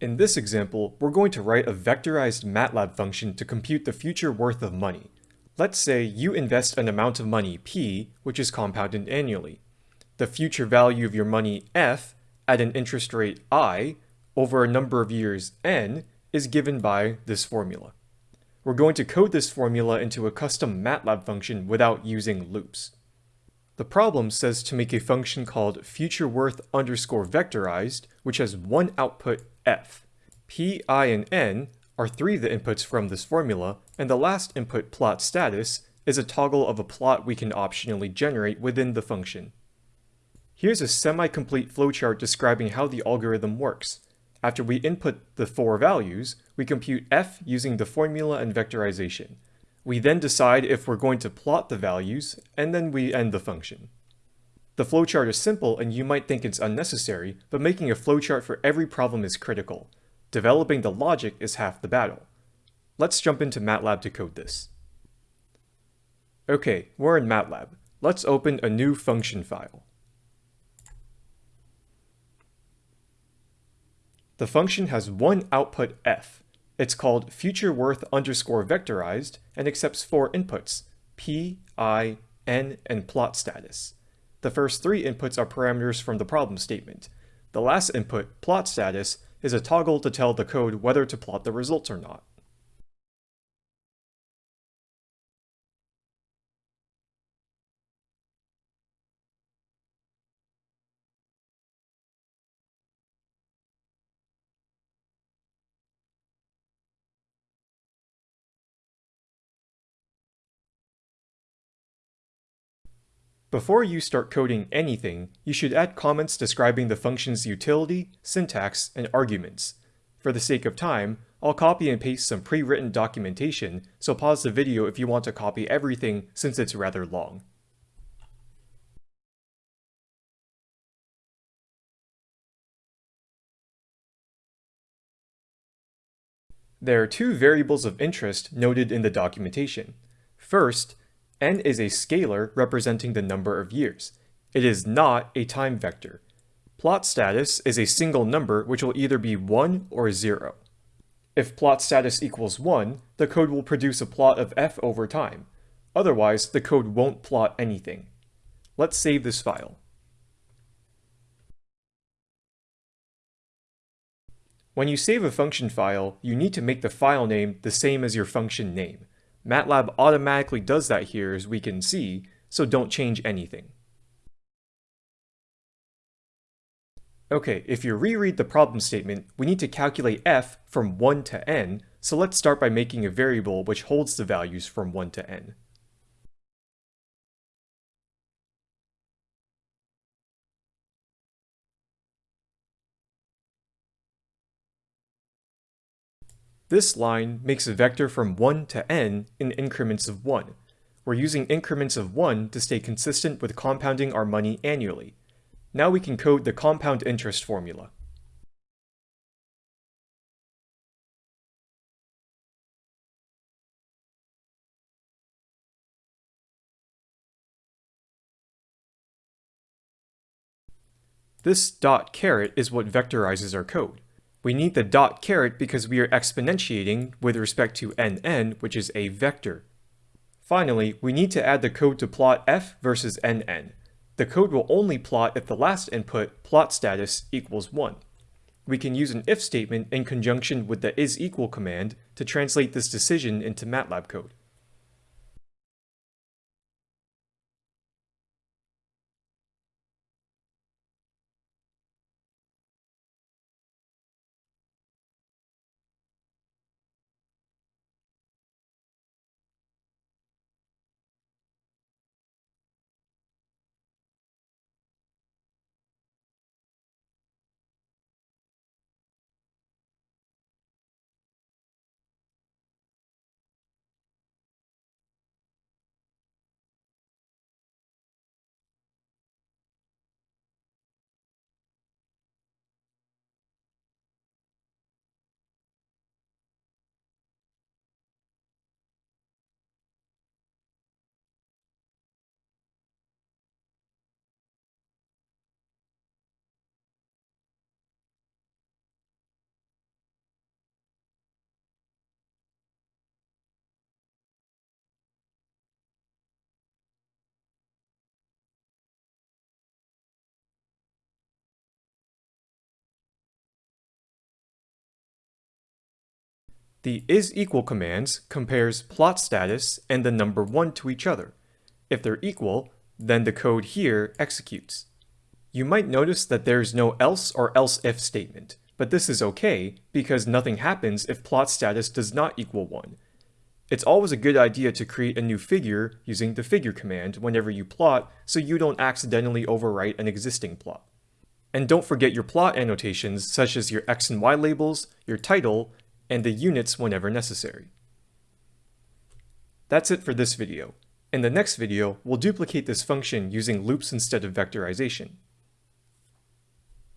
In this example, we're going to write a vectorized MATLAB function to compute the future worth of money. Let's say you invest an amount of money P, which is compounded annually. The future value of your money F at an interest rate I over a number of years N is given by this formula. We're going to code this formula into a custom MATLAB function without using loops. The problem says to make a function called futureWorth underscore vectorized, which has one output f. p, i, and n are three of the inputs from this formula, and the last input plot status is a toggle of a plot we can optionally generate within the function. Here's a semi-complete flowchart describing how the algorithm works. After we input the four values, we compute f using the formula and vectorization. We then decide if we're going to plot the values, and then we end the function. The flowchart is simple and you might think it's unnecessary, but making a flowchart for every problem is critical. Developing the logic is half the battle. Let's jump into MATLAB to code this. Okay, we're in MATLAB. Let's open a new function file. The function has one output f. It's called futureWorth underscore vectorized and accepts four inputs, p, i, n, and plot status. The first three inputs are parameters from the problem statement. The last input, plot status, is a toggle to tell the code whether to plot the results or not. Before you start coding anything, you should add comments describing the function's utility, syntax, and arguments. For the sake of time, I'll copy and paste some pre-written documentation, so pause the video if you want to copy everything since it's rather long. There are two variables of interest noted in the documentation. First, n is a scalar representing the number of years. It is not a time vector. Plot status is a single number which will either be 1 or 0. If plot status equals 1, the code will produce a plot of f over time. Otherwise, the code won't plot anything. Let's save this file. When you save a function file, you need to make the file name the same as your function name. MATLAB automatically does that here as we can see, so don't change anything. Okay, if you reread the problem statement, we need to calculate f from 1 to n, so let's start by making a variable which holds the values from 1 to n. This line makes a vector from 1 to n in increments of 1. We're using increments of 1 to stay consistent with compounding our money annually. Now we can code the compound interest formula. This dot caret is what vectorizes our code. We need the dot caret because we are exponentiating with respect to nn, which is a vector. Finally, we need to add the code to plot f versus nn. The code will only plot if the last input, plot status, equals 1. We can use an if statement in conjunction with the isEqual command to translate this decision into MATLAB code. The is equal commands compares plot status and the number 1 to each other. If they're equal, then the code here executes. You might notice that there's no else or else if statement, but this is okay because nothing happens if plot status does not equal 1. It's always a good idea to create a new figure using the figure command whenever you plot so you don't accidentally overwrite an existing plot. And don't forget your plot annotations such as your x and y labels, your title, and the units whenever necessary. That's it for this video. In the next video, we'll duplicate this function using loops instead of vectorization.